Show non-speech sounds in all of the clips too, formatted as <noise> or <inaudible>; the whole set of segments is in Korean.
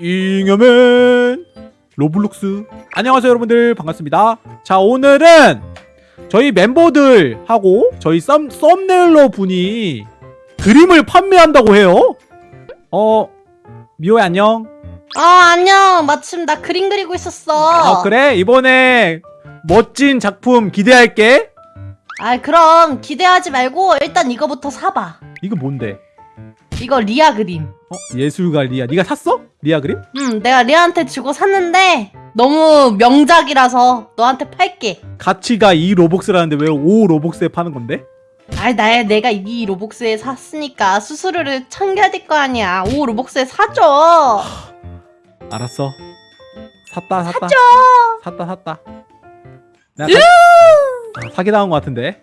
잉여맨 로블록스. 안녕하세요 여러분들. 반갑습니다. 자 오늘은 저희 멤버들하고 저희 thumb, thumbnailer 분이 그림을 판매한다고 해요. 어 미호야 안녕. 아 안녕. 마침 나 그림 그리고 있었어. 아 그래? 이번에 멋진 작품 기대할게. 아 그럼 기대하지 말고 일단 이거부터 사봐. 이거 뭔데 이거 리아 그림. 어? 예술가 리아. 네가 샀어? 리아 그림? 음 내가 리아한테 주고 샀는데 너무 명작이라서 너한테 팔게. 가치가 2 로벅스라는데 왜 5 로벅스에 파는 건데? 아이 나 내가 이 로벅스에 샀으니까 수수료를 챙겨야 될 거 아니야. 오 로벅스에 사줘. 알았어. 샀다 샀다. 사줘. 샀다 샀다. 내가 사, 아, 사기당한 것 같은데?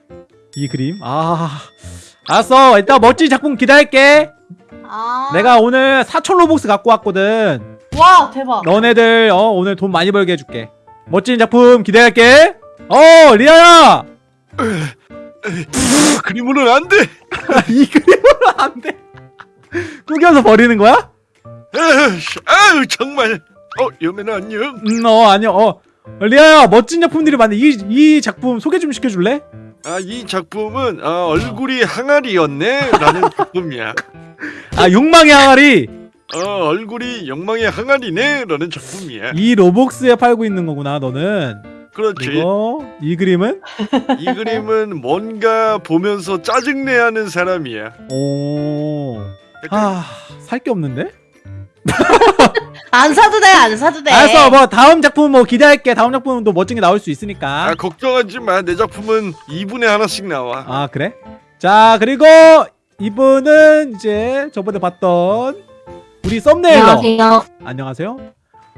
이 그림? 아 알았어 일단 멋진 작품 기대할게 아 내가 오늘 4천 로복스 갖고 왔거든 와 대박 너네들 어 오늘 돈 많이 벌게 해줄게 멋진 작품 기대할게 어 리아야 <laughs> 그림으로는 안 돼. <laughs> 이 그림으로 안돼 구겨서 버리는 거야? 아유, 아유 정말. 어 여매는 안녕. 음어 아니요 어 리아야 멋진 작품들이 많네 이, 이 작품 소개 좀 시켜줄래? 아 이 작품은 아, 얼굴이 항아리였네 라는 <laughs> 작품이야. 아 욕망의 항아리 어 얼굴이 영망의 항아리네 라는 작품이야. 이 로복스에 팔고 있는 거구나 너는 그렇지. 그리고 이 그림은 <laughs> 이 그림은 뭔가 보면서 짜증내하는 사람이야. 오. 약간 아, 살 게 없는데? <laughs> 안 사도 돼 안 사도 돼 알았어, 뭐 다음 작품 뭐 기대할게. 다음 작품은 또 멋진 게 나올 수 있으니까. 아 걱정하지 마. 내 작품은 2분에 하나씩 나와. 아, 그래? 자, 그리고 이분은 이제 저번에 봤던 우리 썸네일러. 안녕하세요 안녕하세요.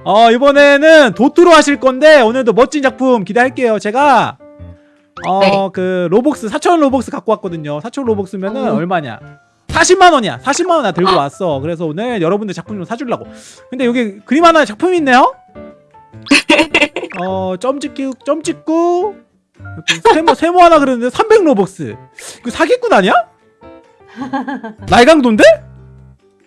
어, 이번에는 도트로 하실 건데 오늘도 멋진 작품 기대할게요. 제가 어, 네. 그 로복스 4,000 로복스 갖고 왔거든요. 4,000 로복스면은 어. 얼마냐? 40만 원이야. 40만 원나 들고 왔어. 그래서 오늘 여러분들 작품 좀 사주려고. 근데 여기 그림 하나 작품이 있네요. 어, 점 찍기, 점 찍고 세모 세모 하나 그렸는데 300 로복스. 이거 사기꾼 아니야? 날강도인데?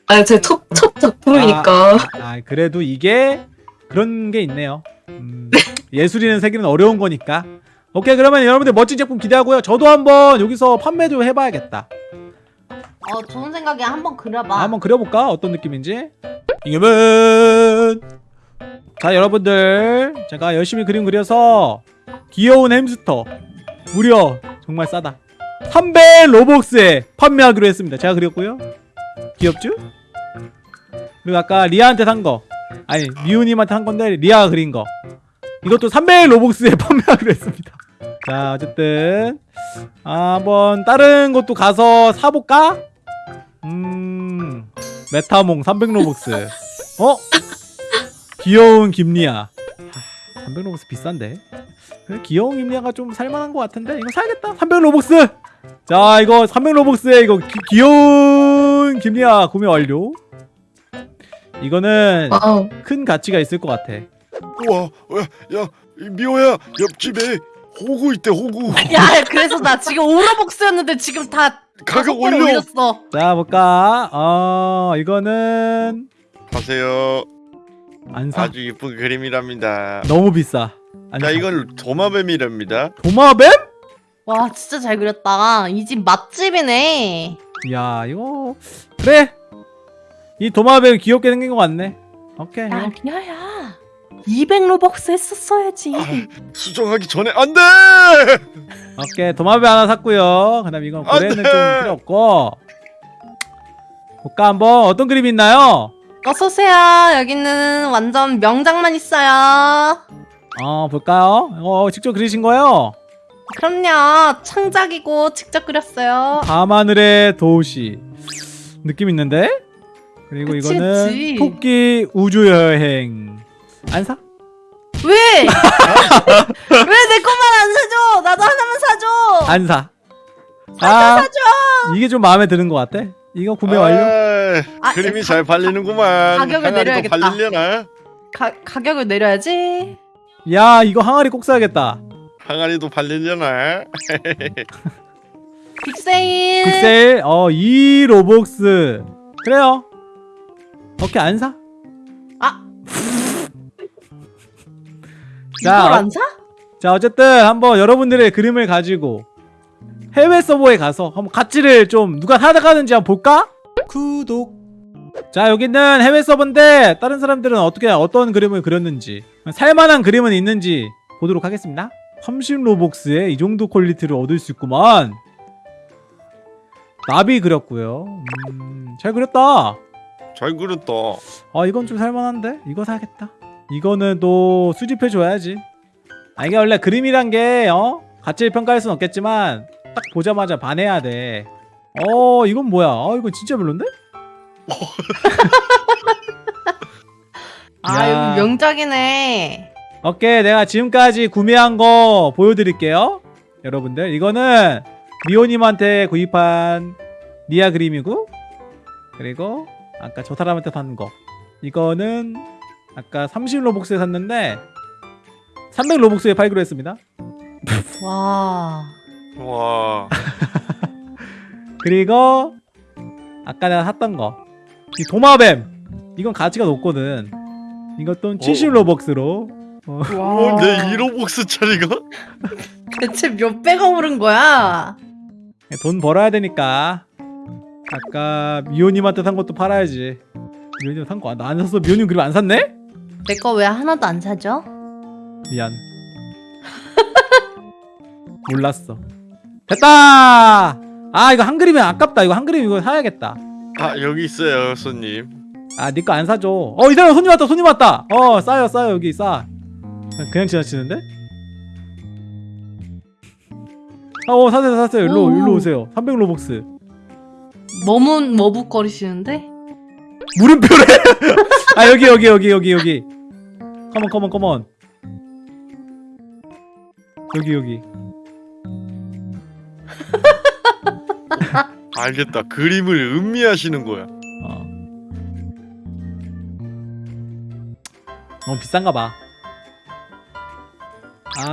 아니 제첫 첫 작품이니까 아, 그래도 이게 그런 게 있네요. 음, 예술이는 세계는 어려운 거니까. 오케이, 그러면 여러분들 멋진 작품 기대하고요. 저도 한번 여기서 판매도 해봐야겠다. 어 좋은 생각이야 한번 그려봐 아, 한번 그려볼까? 어떤 느낌인지. 이겨면 자, 여러분들 제가 열심히 그림 그려서 귀여운 햄스터 무려 정말 싸다. 300 로복스에 판매하기로 했습니다. 제가 그렸고요. 귀엽죠? 그리고 아까 리아한테 산 거. 아니, 미우님한테 한 건데 리아가 그린 거. 이것도 300 로복스에 <laughs> 판매하기로 했습니다. 자, 어쨌든 아, 한번 다른 것도 가서 사볼까? 음, 메타몽 300 로벅스. 어? 귀여운 김리아. 300 로벅스 비싼데? 그래, 귀여운 김리아가 좀 살만한 것 같은데 이거 사야겠다. 300 로벅스. 자, 이거 300 로벅스에 이거 기- 귀여운 김리아 구매 완료. 이거는 와우 큰 가치가 있을 것 같아. 우와, 야, 야, 이 미호야, 옆집에 호구 있대, 호구. <laughs> 야 그래서 나 지금 오로복스였는데 지금 다 가격 올려. 올렸어 자, 볼까? 어, 이거는 가세요. 안 사. 아주 이쁜 그림이랍니다. 너무 비싸. 안 자, 사. 이건 도마뱀이랍니다. 도마뱀? 와 진짜 잘 그렸다 이 집 맛집이네 야, 이거 그래. 이 도마뱀 귀엽게 생긴 것 같네. 오케이. 야 리아야 200 로벅스 했었어야지 수정하기 전에 안 돼! 오케이. 도마뱀 하나 샀고요. 그 다음 이건 안 고래는 좀 돼! 필요 없고. 볼까 한번 어떤 그림이 있나요? 어서오세요 여기는 완전 명작만 있어요 어, 볼까요? 어, 직접 그리신 거예요? 그럼요 창작이고 직접 그렸어요 밤하늘의 도시. 느낌 있는데? 그리고 그치, 이거는 그치. 토끼 우주 여행. 안 사? 왜? <laughs> 왜 내 것만 안 사줘 나도 하나만 사줘 안 사. 사줘 아, 사줘 이게 좀 마음에 드는 것 같아. 이거 구매 완료? 아, 아, 그림이 가- 잘 팔리는구만. 가격을 내려야겠다. 팔리려나? 가, 가격을 내려야지 야, 이거 항아리 꼭 사야겠다. 항아리도 팔리려나? <laughs> 빅세일 픽셀 어, 이 로복스. 그래요. 오케이, 안 사? 자, 이걸 어- 안 사? 자 어쨌든 한번 여러분들의 그림을 가지고 해외 서버에 가서 한번 가치를 좀 누가 사가는지 한번 볼까? 구독 자 여기는 해외 서버인데 다른 사람들은 어떻게 어떤 그림을 그렸는지 살만한 그림은 있는지 보도록 하겠습니다 30 로벅스에 이 정도 quality를 얻을 수 있구만 나비 그렸고요 음, 잘 그렸다 잘 그렸다. 아 이건 좀 살만한데? 이거 사야겠다 이거는 또 수집해줘야지 아 이게 원래 그림이란 게 어? 가치를 평가할 순 없겠지만 딱 보자마자 반해야 돼어 이건 뭐야 아 이건 진짜 별론데? 아 야. 여기 명작이네. 오케이 내가 지금까지 구매한 거 보여드릴게요 여러분들 이거는 미호님한테 구입한 니아 그림이고 그리고 아까 저 사람한테 산 거 이거는 아까 30 로복스에 샀는데 300 로복스에 팔기로 했습니다 와. 와. <laughs> 그리고 아까 내가 샀던 거 이 도마뱀 이건 가치가 높거든 이것도 70 로벅스로 어, 와. 어, 내 1호복스 차리가? <laughs> 대체 몇 배가 오른 거야? 돈 벌어야 되니까 아까 미호님한테 산 것도 팔아야지 미호님 산거나안 샀어 미호님 그림 안 샀네? 내 거 왜 하나도 안 사죠? 미안. <laughs> 몰랐어. 됐다! 아 이거 한 그림이 아깝다. 이거 한 그림 이거 사야겠다. 아 여기 있어요 손님. 아니거안 사줘. 어 이 사람 손님 왔다 손님 왔다. 어 싸요 싸요 여기 싸. 그냥 지나치는데? 아, 어 사세요 사세요. 일로 오. 일로 오세요. 300 로벅스. 머문 머북거리시는데? 물음표래 <laughs> 아 여기 여기 여기 여기 여기. 컴온 컴온 컴온 여기 여기. <laughs> 알겠다. 그림을 음미하시는 거야. 어. 너무 비싼가 봐아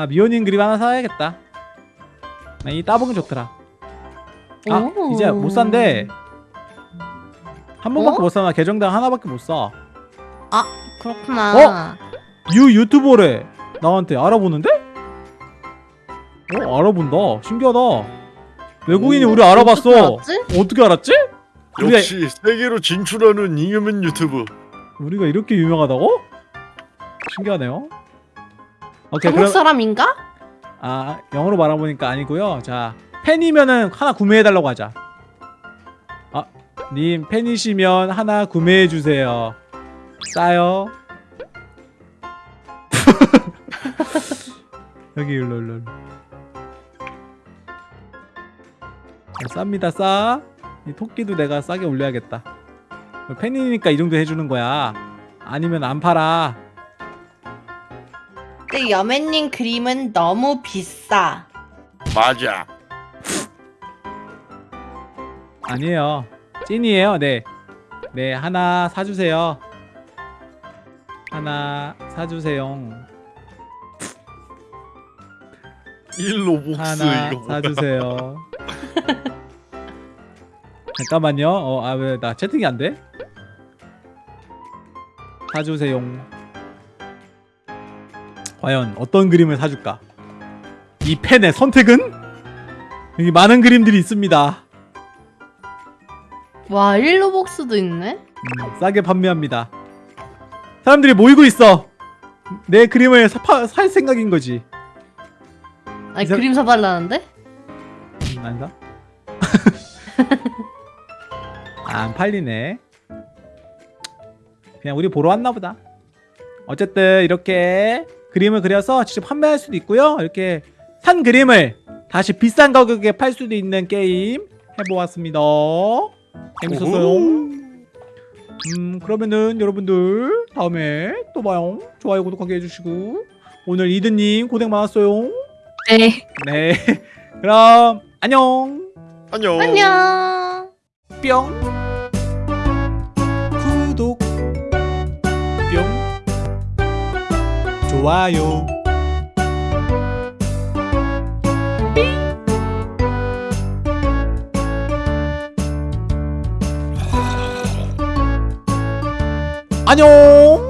미호님 그림 하나 사야겠다. 나이 따봉이 좋더라. 아 오. 이제 못 산대 한 번밖에 어? 못 사나 계정당 하나밖에 못사 그렇구나. 유 유튜버래 나한테 알아보는데? 어 알아본다 신기하다 외국인이 오, 우리 알아봤어 어떻게 알았지? 어떻게 알았지? 우리가, 역시 세계로 진출하는 잉여맨 유튜브. 우리가 이렇게 유명하다고? 신기하네요 오케이 한국 그럼 사람인가? 아 영어로 말해보니까 아니고요 자 팬이면은 하나 구매해달라고 하자 아 님 팬이시면 하나 구매해주세요. 싸요. <laughs> 여기 일로 일로 어, 쌉니다 싸 이 토끼도 내가 싸게 올려야겠다. 팬이니까 이 정도 해주는 거야. 아니면 안 팔아. 근데 여맨님 그림은 너무 비싸. 맞아. 아니에요. 찐이에요. 네. 네, 하나 사주세요. 하나 사주세요. 1호복스 하나 이거. 사주세요. <laughs> 잠깐만요. 어, 아, 왜, 나 채팅이 안 돼? 사주세요. 과연 어떤 그림을 사줄까? 이 펜의 선택은? 여기 많은 그림들이 있습니다. 와 일로복스도 있네. 음, 싸게 판매합니다. 사람들이 모이고 있어. 내 그림을 사, 파, 살 생각인 거지. 아니 이 사- 그림 사달라는데? 음, 아닌가? <laughs> 아, 안 팔리네. 그냥 우리 보러 왔나 보다. 어쨌든 이렇게 그림을 그려서 직접 판매할 수도 있고요. 이렇게 산 그림을 다시 비싼 가격에 팔 수도 있는 게임 해보았습니다. 재밌었어요. 음 그러면은 여러분들 다음에 또 봐요. 좋아요 구독하기 해주시고 오늘 이드님 고생 많았어요. 네. 네 <laughs> 그럼 안녕 안녕. 안녕. 뿅 구독 뿅 좋아요 안녕